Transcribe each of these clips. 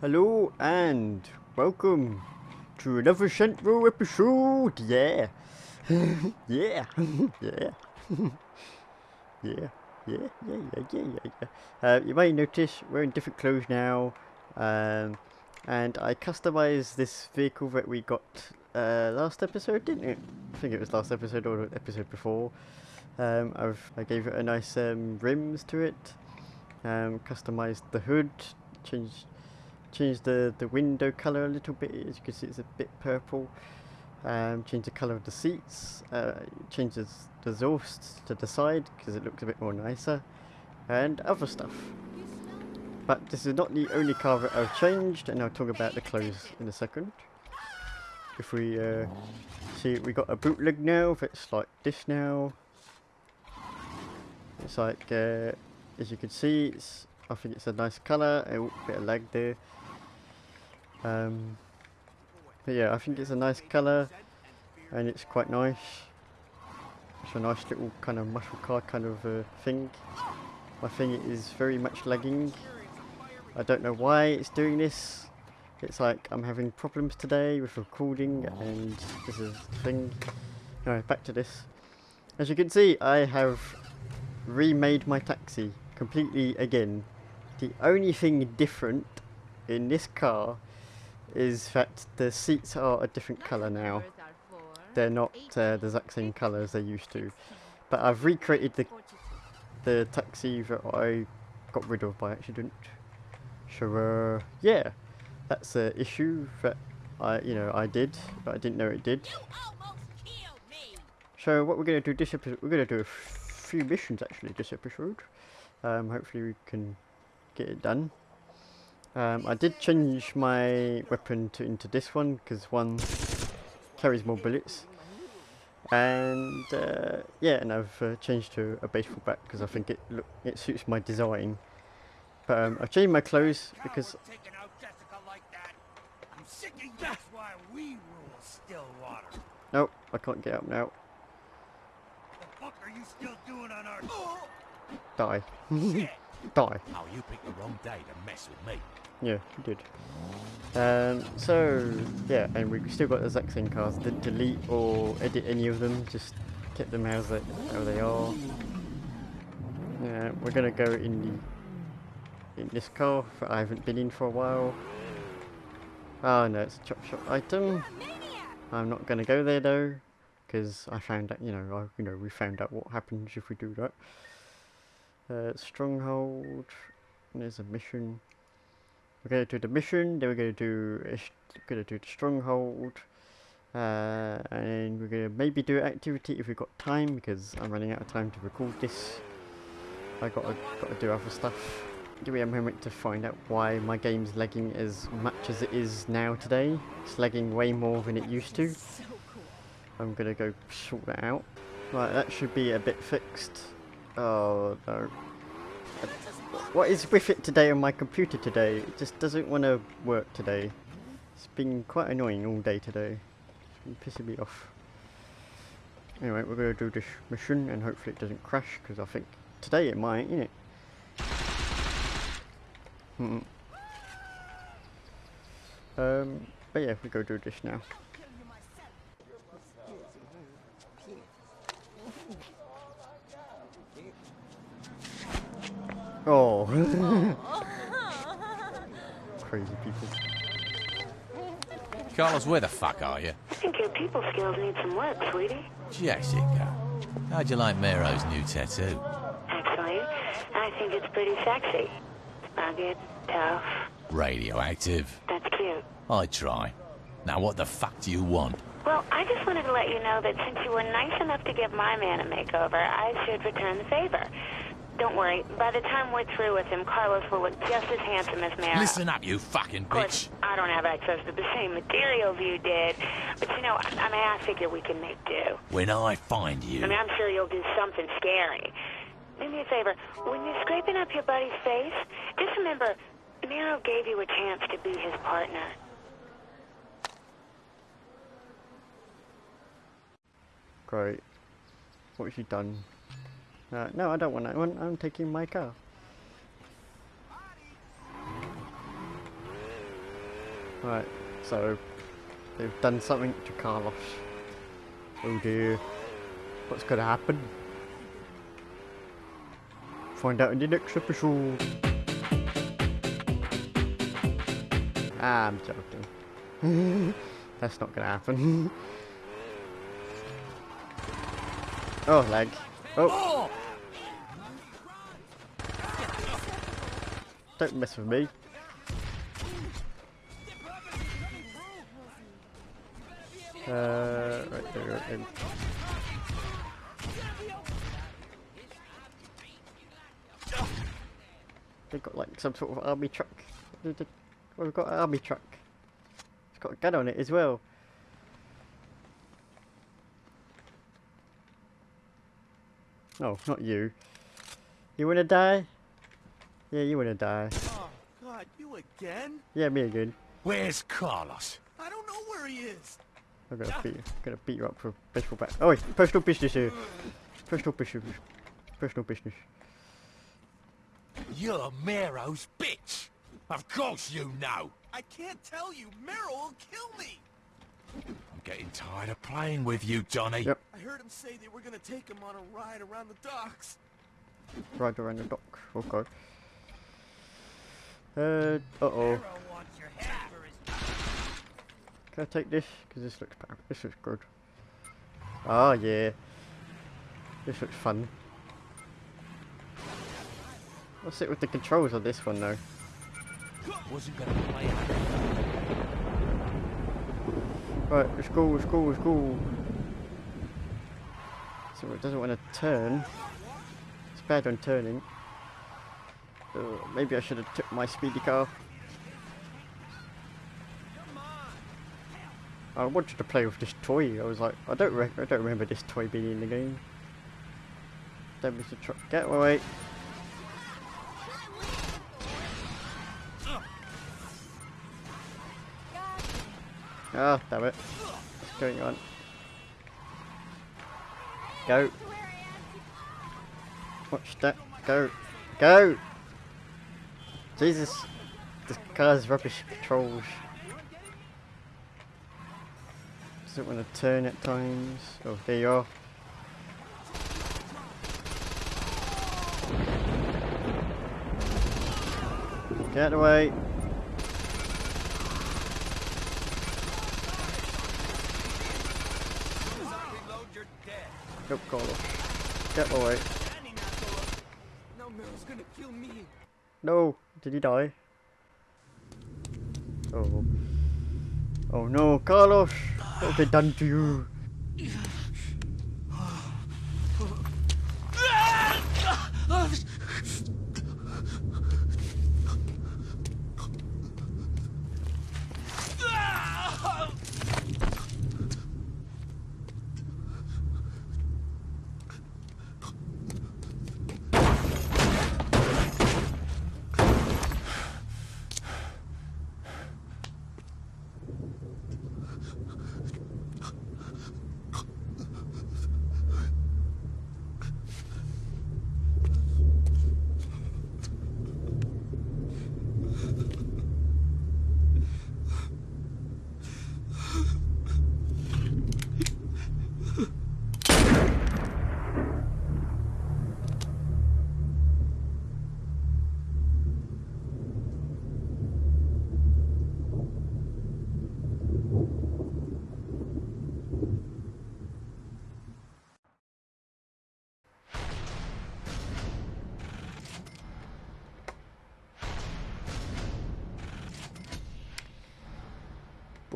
Hello and welcome to another Central episode. Yeah, yeah, yeah, yeah, yeah, yeah, yeah, yeah, yeah, yeah. Uh, you may notice we're in different clothes now, um, and I customized this vehicle that we got uh, last episode, didn't it? I think it was last episode or episode before. Um, I've I gave it a nice um, rims to it, um, customized the hood, changed changed the, the window colour a little bit, as you can see it's a bit purple. Um, change the colour of the seats, uh, changes the exhaust to the side because it looks a bit more nicer, and other stuff. But this is not the only car that I've changed, and I'll talk about the clothes in a second. If we uh, see, we got a bootleg now that's like this now. It's like, uh, as you can see, it's I think it's a nice colour, a bit of lag there. Um, but yeah, I think it's a nice colour and it's quite nice. It's a nice little kind of muscle car kind of uh, thing. My thing is very much lagging. I don't know why it's doing this. It's like I'm having problems today with recording and this is the thing. Alright, back to this. As you can see, I have remade my taxi completely again. The only thing different in this car is that the seats are a different colour now. They're not uh, the exact same colour as they used to. But I've recreated the the taxi that I got rid of by accident. So uh, yeah, that's an issue that I you know I did, but I didn't know it did. So what we're going to do this episode, we're going to do a few missions actually this episode. Um, hopefully we can get it done. Um, I did change my weapon to into this one because one carries more bullets. And uh, yeah, and I've uh, changed to a baseball bat because I think it look it suits my design. But um, I've changed my clothes because That's why we rule Stillwater. Nope, I can't get up now. Die. Die. Oh, you picked the wrong day to mess with me. Yeah, you did. Um, so, yeah, and we've still got the exact same cars. Didn't delete or edit any of them, just kept them as they, how they are. Yeah, we're gonna go in the in this car I haven't been in for a while. Oh no, it's a chop shop item. I'm not gonna go there though, because I found out, you know, I, you know, we found out what happens if we do that. Uh, stronghold. There's a mission. We're going to do the mission. Then we're going to do going to do the stronghold. Uh, and we're going to maybe do activity if we've got time because I'm running out of time to record this. I got to, got to do other stuff. Give me a moment to find out why my game's lagging as much as it is now today. It's lagging way more than it used to. I'm gonna go sort that out. Right, that should be a bit fixed. Oh no. What is with it today on my computer today? It just doesn't want to work today. It's been quite annoying all day today. It's been pissing me off. Anyway, we're going to do this mission and hopefully it doesn't crash because I think today it might, innit? Hmm. Um, but yeah, we go do this now. Oh. Crazy people. Carlos, where the fuck are you? I think your people skills need some work, sweetie. Jessica, how'd you like Maero's new tattoo? Actually, I think it's pretty sexy. Rugged, tough. Radioactive. That's cute. I try. Now what the fuck do you want? Well, I just wanted to let you know that since you were nice enough to give my man a makeover, I should return the favor. Don't worry. By the time we're through with him, Carlos will look just as handsome as Maero. Listen up, you fucking Of course, bitch. I don't have access to the same materials you did, but you know, I, I mean, I figure we can make do. When I find you. I mean, I'm sure you'll do something scary. Do me a favor. When you're scraping up your buddy's face, just remember, Maero gave you a chance to be his partner. Great. What has she done? Uh, no, I don't want that one. I'm taking my car. Right, so they've done something to Carlos. Oh dear. What's gonna happen? Find out in the next episode. Ah, I'm joking. That's not gonna happen. oh, lag. Oh! Don't mess with me. Uh, right there, there. They've got like some sort of army truck. They- they- we've got an army truck. It's got a gun on it as well. Oh, not you. You wanna die? Yeah, you wanna die. Oh, God, you again? Yeah, me again. Where's Carlos? I don't know where he is. I'm gonna beat you. I'm gonna beat you up for baseball back. Oh wait, personal business here. Personal business. Personal business. You're Maero's bitch. Of course you know. I can't tell you. Maero will kill me. I'm getting tired of playing with you, Johnny. Yep. I heard him say they were gonna take him on a ride around the docks. Ride around the dock. Okay. Uh, uh oh. Maero wants your head for his Can I take this? Because this looks pow- this looks good. Ah yeah. This looks fun. What's it with the controls on this one though? Wasn't gonna play it. Right, let's go, let's go, let's go. So it doesn't want to turn. It's bad on turning. Uh, maybe I should have took my speedy car. I wanted to play with this toy. I was like, I don't, I don't remember this toy being in the game. Damage the truck. Get away. Ah, damn it. What's going on? Go. Watch that. Go. Go! Jesus. This car's rubbish controls. Doesn't want to turn at times. Oh, there you are. Get out of the way. reload, you're dead. Nope, Carlos. Get away. No, did he die? Oh. Oh no, Carlos! What have they done to you?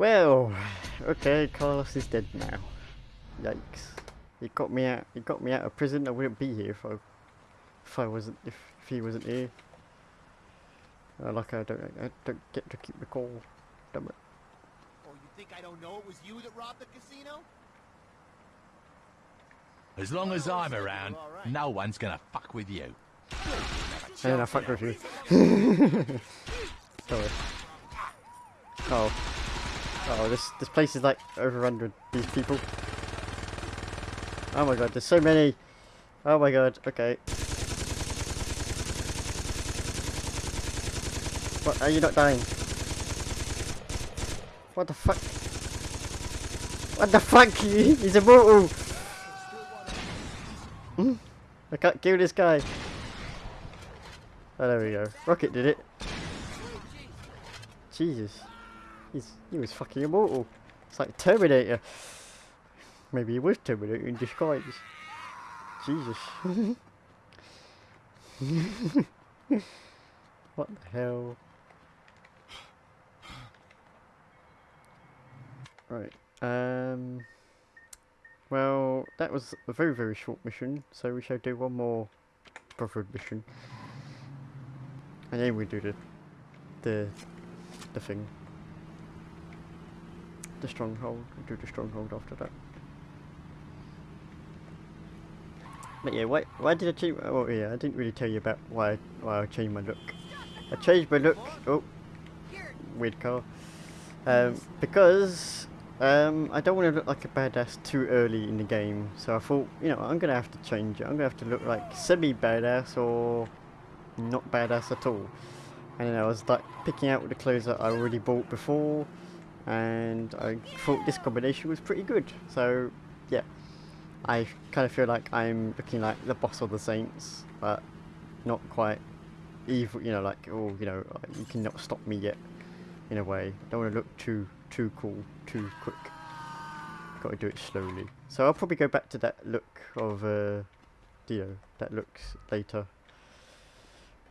Well, okay, Carlos is dead now. Yikes. He got me out he got me out of prison, I wouldn't be here if I if I wasn't if, if he wasn't here. Uh, like I don't I don't get to keep the call. Damn it. Oh, you think I don't know it was you that robbed the casino? As long as I'm around, no one's gonna fuck with you. And I fuck with you. Sorry. Oh. Oh, this this place is like overrun with these people. Oh my god, there's so many. Oh my god, okay. What, are you not dying? What the fuck? What the fuck? He's immortal! Hmm? I can't kill this guy. Oh, there we go. Rocket did it. Jesus. He's, he was fucking immortal. It's like Terminator. Maybe he was Terminator in disguise. Jesus. what the hell? Right. Um. Well, that was a very, very short mission, so we shall do one more Brotherhood mission. And then we do the, the, the thing. The stronghold. Do the stronghold after that. But yeah, why, why did I change, oh yeah, I didn't really tell you about why, why I changed my look. I changed my look, oh, weird car. Um, because um, I don't want to look like a badass too early in the game, so I thought, you know, I'm going to have to change it. I'm going to have to look like semi-badass or not badass at all. And then I was like picking out the clothes that I already bought before, and I thought this combination was pretty good. So, yeah, I kind of feel like I'm looking like the boss of the Saints, but not quite evil, you know, like, oh, you know, you cannot stop me yet, in a way. I don't want to look too too cool, too quick. Got to do it slowly. So I'll probably go back to that look of, uh, you know, that looks later.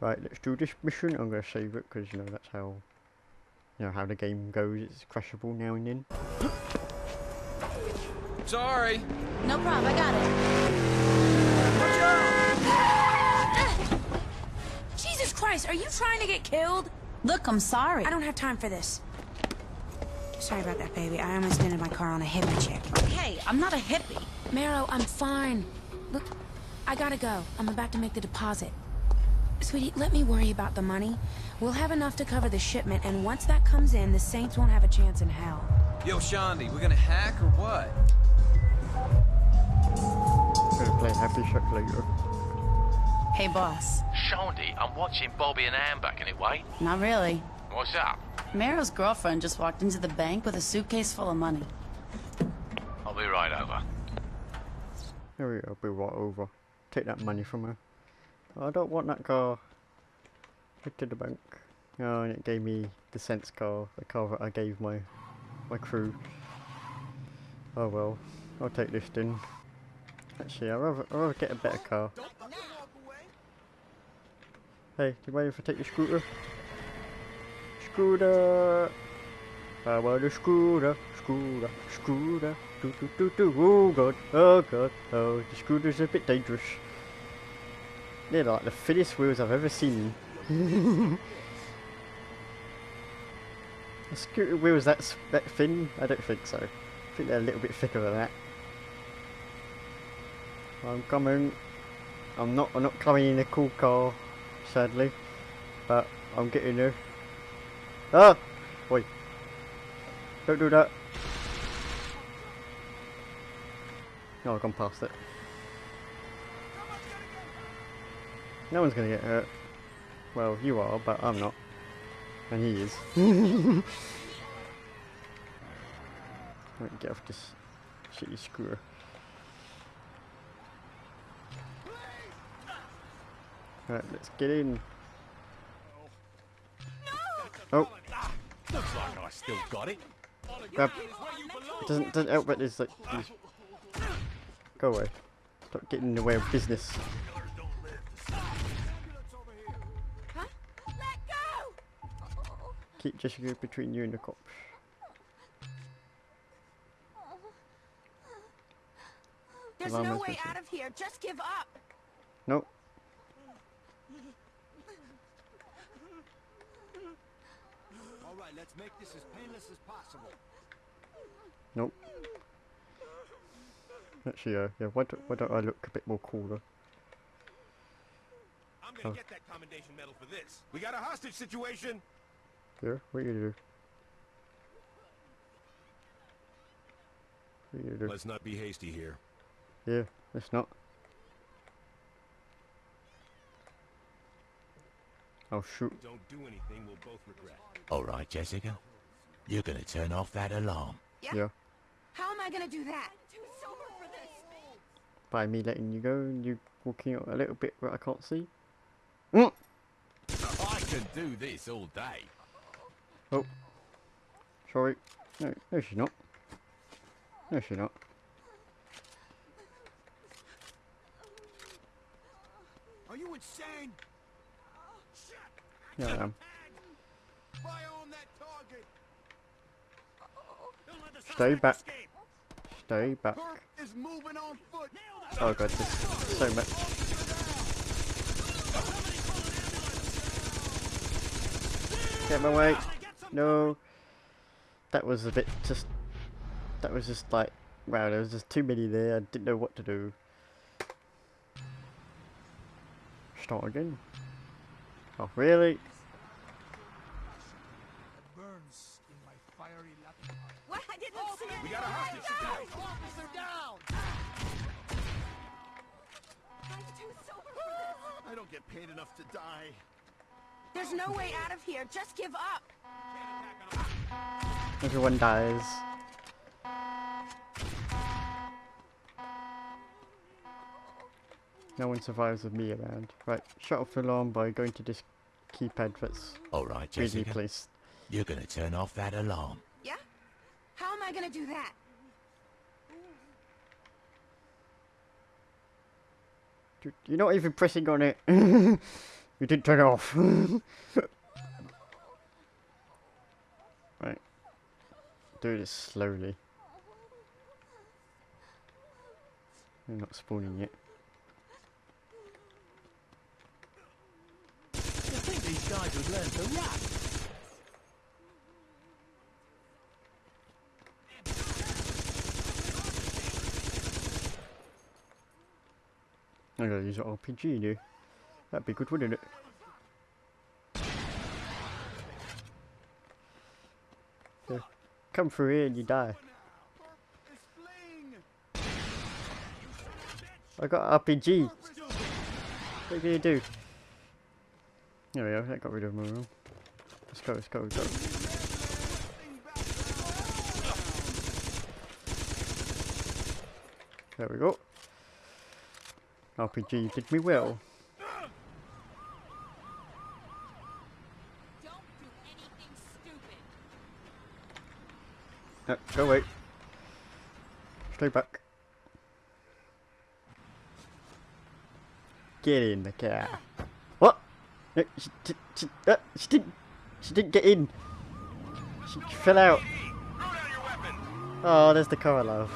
Right, let's do this mission. I'm going to save it because, you know, that's how, you know, how the game goes. It's crashable now and then. Sorry. No problem, I got it. Jesus Christ, are you trying to get killed? Look, I'm sorry. I don't have time for this. Sorry about that, baby. I almost ended my car on a hippie chick. Hey, I'm not a hippie. Maero, I'm fine. Look, I gotta go. I'm about to make the deposit. Sweetie, let me worry about the money. We'll have enough to cover the shipment, and once that comes in, the Saints won't have a chance in hell. Yo, Shaundi, we're gonna hack or what? Gonna play Happy Shack later. Hey, boss. Shaundi, I'm watching Bobby and Ann back in it, wait. Not really. What's up? Maero's girlfriend just walked into the bank with a suitcase full of money. I'll be right over. There we go, be right over. Take that money from her. Oh, I don't want that car. Head to the bank. Oh, and it gave me the sense car, the car that I gave my my crew. Oh well, I'll take this then. Actually, I'd rather, I'd rather get a better car. Hey, you mind if I take your scooter? Scooter! I want a scooter, scooter, scooter, do do do do, oh god, oh god, oh, the scooter's a bit dangerous. They're like the thinnest wheels I've ever seen. a scooter wheels that, that thin? I don't think so. I think they're a little bit thicker than that. I'm coming. I'm not, I'm not coming in a cool car, sadly, but I'm getting there. Ah! Wait. Don't do that. No, I've gone past it. No one's gonna get hurt. Well, you are, but I'm not. And he is. Right, get off this shitty screwer. Alright, let's get in. Oh, Looks like I still got it. grab. It doesn't, doesn't help but there's like these. Go away. Stop getting in the way of business. Keep Jessica between you and the cops. There's Allow no way out of here. Just give up. Nope. All right, let's make this as painless as possible. Nope. Actually, uh, yeah, why, do, why don't I look a bit more cooler? I'm gonna Oh. get that commendation medal for this. We got a hostage situation. Yeah, what are you gonna do? What are you gonna do? Let's not be hasty here. Yeah, let's not. I'll shoot. Don't do anything we'll both regret. All right, Jessica. You're gonna turn off that alarm. Yeah. How am I gonna do that? Too sober for this. By me letting you go and you walking out a little bit where I can't see. Mm. I can do this all day. Oh. Sorry. No, no she's not. No she's not. Are you insane? Shit! Yeah, I am. Fire on that target! Don't let the Stay back. Stay back. Is moving on foot. Oh god, there's so much. Get my way. No. That was a bit just. That was just like. Wow, there was just too many there. I didn't know what to do. Start again. Oh, really? Burns in my fiery Latin heart. What? I didn't see. We got a hostage. Officer down! I'm too sober for this. I don't get paid enough to die. There's no way out of here. Just give up. Everyone dies. No one survives with me around. Right, shut off the alarm by going to this keypad that's All right, weirdly Jessica. placed. You're gonna turn off that alarm. Yeah? How am I gonna do that? Dude, You're not even pressing on it. you didn't turn it off. Do this slowly. You're not spawning yet. You think these guys would learn to rap? I gotta use an RPG now. That'd be good, wouldn't it? Yeah. Come through here and you die. I got RPG. What are you do? There we go, that got rid of my room. Let's go, let's go, let's go. There we go. RPG did me well. Don't do anything stupid. No, go away. Stay back. Get in the car. What? No, she, she, she, uh, she didn't. She didn't get in. She fell out. Oh, there's the car I love.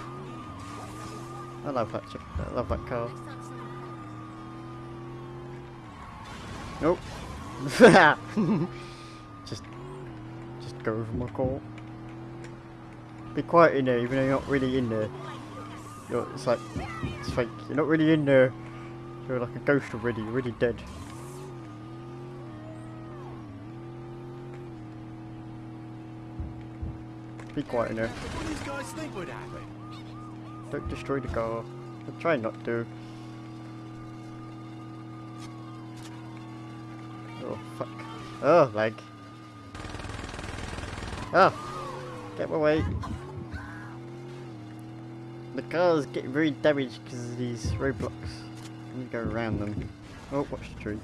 I love that. I love that car. Nope. just, just go over my car. Be quiet in there, even though you're not really in there. You're, it's like, it's fake. You're not really in there. You're like a ghost already. You're already dead. Be quiet in there. What do these guys think would happen? Don't destroy the car. I'm trying not to. Oh, fuck. Oh, lag. Ah! Get away. The car's getting very damaged because of these roadblocks. Me go around them. Oh, watch the tree.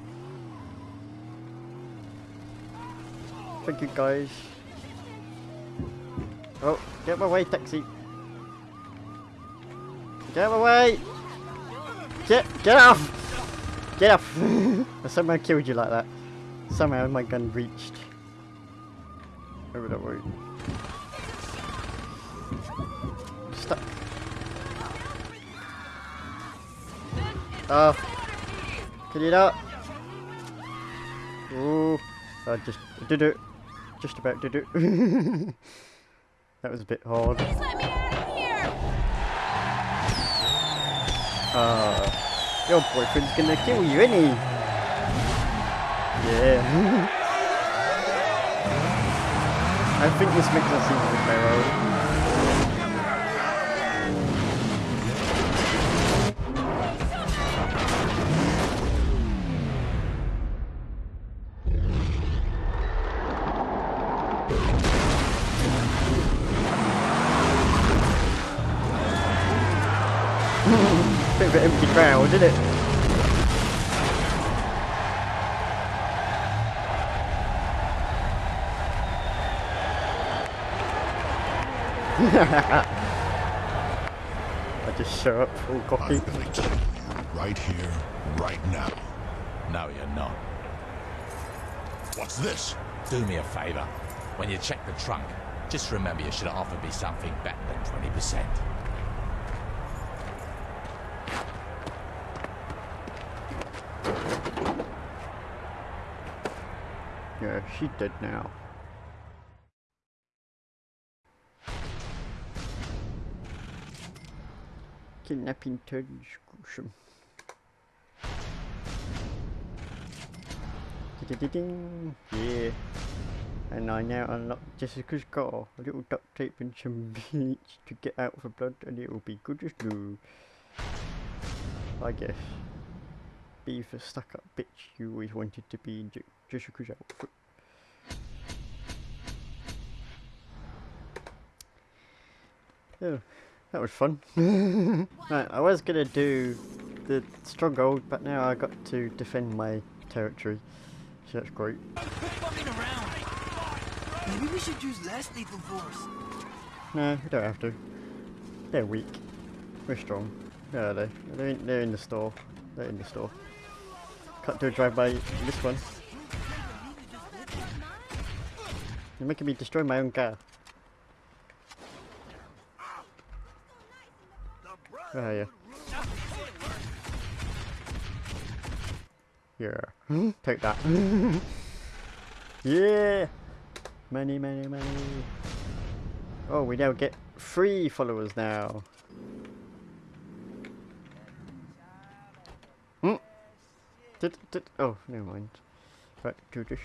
Thank you, guys. Oh, get my way, taxi. Get away! Get get off! Get off! I somehow killed you like that. Somehow my gun reached. Over that way. Oh. Can you not? Ooh. I just I did it. Just about did it. that was a bit hard. Please let me out of here. Uh, your boyfriend's gonna kill you, isn't he? Yeah. I think this makes us even better. Over empty ground, did it? I just show up full cocky. I'm gonna kill you right here, right now. No, you're not. What's this? Do me a favour. When you check the trunk, just remember you should have offered me something better than 20%. Yeah, she dead now. Kidnapping turns gruesome. Yeah. And I now unlock Jessica's car. A little duct tape and some bleach to get out of the blood and it'll be good as new. I guess. Be the stuck up bitch you always wanted to be in Je- Jessica's outfit. Oh, that was fun. right, I was gonna do the stronghold, but now I got to defend my territory. So that's great. Maybe we should use less lethal force. No, we don't have to. They're weak. We're strong. Where are they? They're in, they're in the store. They're in the store. Can't do a drive-by this one. You're making me destroy my own car. Are you? Yeah. Take that. yeah! Money, money, money. Oh, we now get three followers now. Hmm. Did, did, oh, never mind. Right, do this.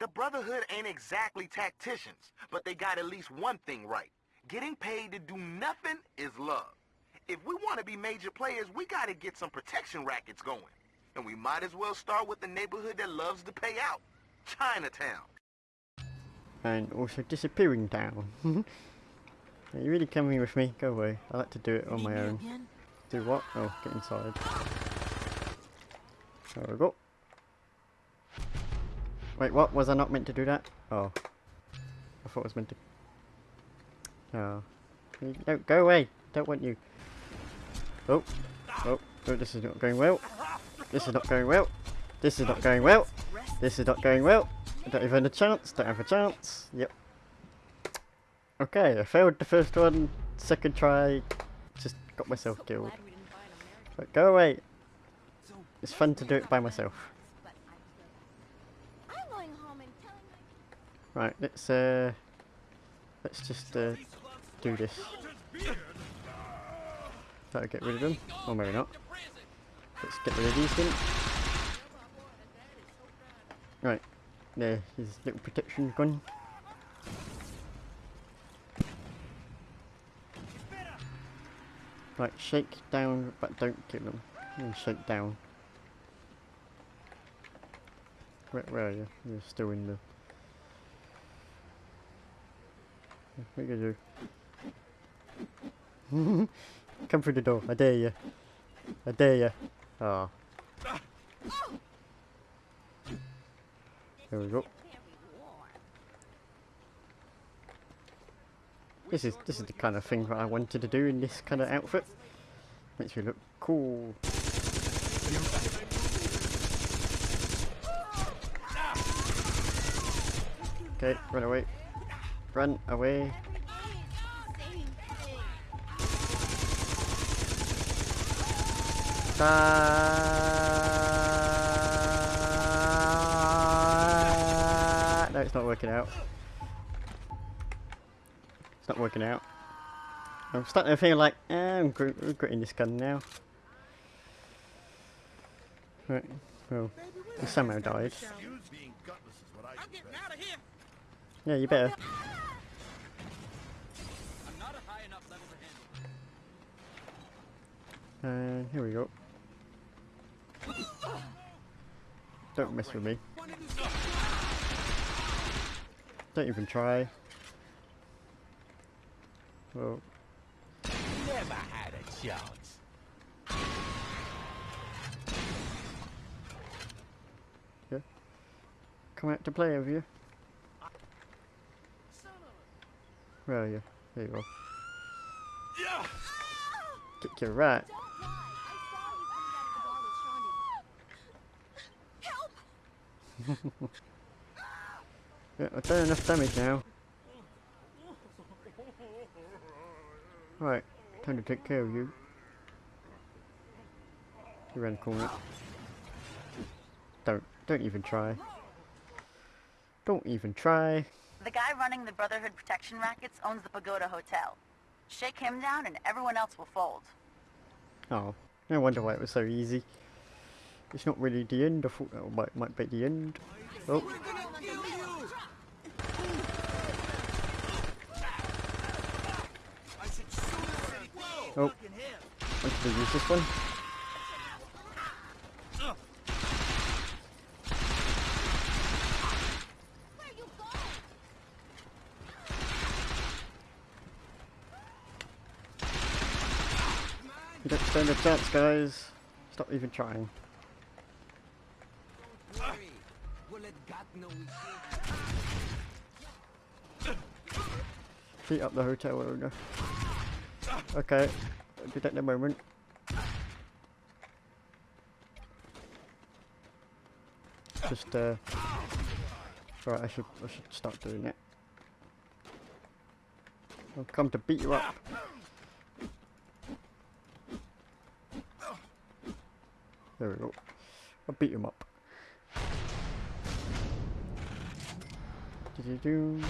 The Brotherhood ain't exactly tacticians, but they got at least one thing right. Getting paid to do nothing is love. If we want to be major players, we got to get some protection rackets going. And we might as well start with the neighborhood that loves to pay out. Chinatown. And also disappearing down. Are you really coming with me? Go away. I like to do it on my own. Do what? Oh, get inside. There we go. Wait, what? Was I not meant to do that? Oh. I thought I was meant to... Oh. No, go away! Don't want you. Oh. Oh. Oh, this is not going well. This is not going well. This is not going well. This is not going well. I don't even have a chance. Don't have a chance. Yep. Okay, I failed the first one. Second try. Just got myself killed. But go away. It's fun to do it by myself. Right, let's uh, let's just uh, do this. That'll get rid of them, or maybe not. Let's get rid of these then. Right, there, his little protection gun. Right, shake down, but don't kill them. And shake down. Where, where are you? You're still in the... What are you? Come through the door, I dare you. I dare you. Ah. There we go. This is this is the kind of thing that I wanted to do in this kind of outfit. Makes me look cool. Okay, run away. Run away. Ah, no, it's not working out. It's not working out. I'm starting to feel like eh, I'm gr- regretting this gun now. Right, well, he somehow died. Yeah, you better. And here we go. Don't mess with me. Don't even try. Well, never had a chance. Come out to play, have you? Where are you? There you. Yeah. Kick your rat. Don't lie. I saw you coming out of the bar with Shaundi. Help! Yeah, I've done enough damage now. Right, time to take care of you. You ran the corner. Don't, don't even try. Don't even try. The guy running the Brotherhood Protection Rackets owns the Pagoda Hotel. Shake him down and everyone else will fold. Oh, no wonder why it was so easy. It's not really the end. I thought might, might be the end. Oh, oh. I should. Oh. Fucking him. use this one. You don't stand a chance, guys. Stop even trying. Worry. We'll let God know we did. Beat up the hotel owner. Okay, in a moment. Just uh, right. I should I should start doing it. I'll come to beat you up. There we go. I'll beat him up. Did you do?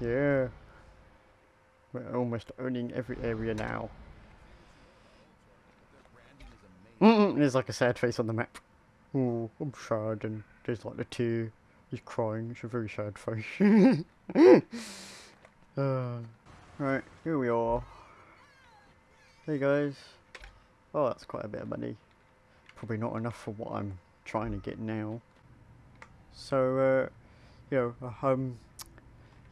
Yeah. We're almost owning every area now. Mm-mm, there's like a sad face on the map. Oh, I'm sad, and there's like the tear. He's crying. It's a very sad face. uh, right, here we are. Hey guys. Oh, that's quite a bit of money. Probably not enough for what I'm trying to get now. So, uh, you know, um,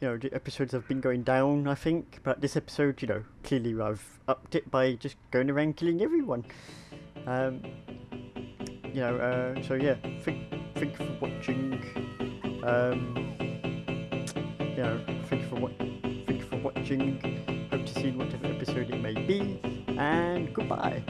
you know, the episodes have been going down, I think, but this episode, you know, clearly I've upped it by just going around killing everyone. Um, you know, uh, so yeah, thank, thank you for watching. Um, you know, thank you for what, thank you for watching. Hope to see you in whatever episode it may be, and goodbye.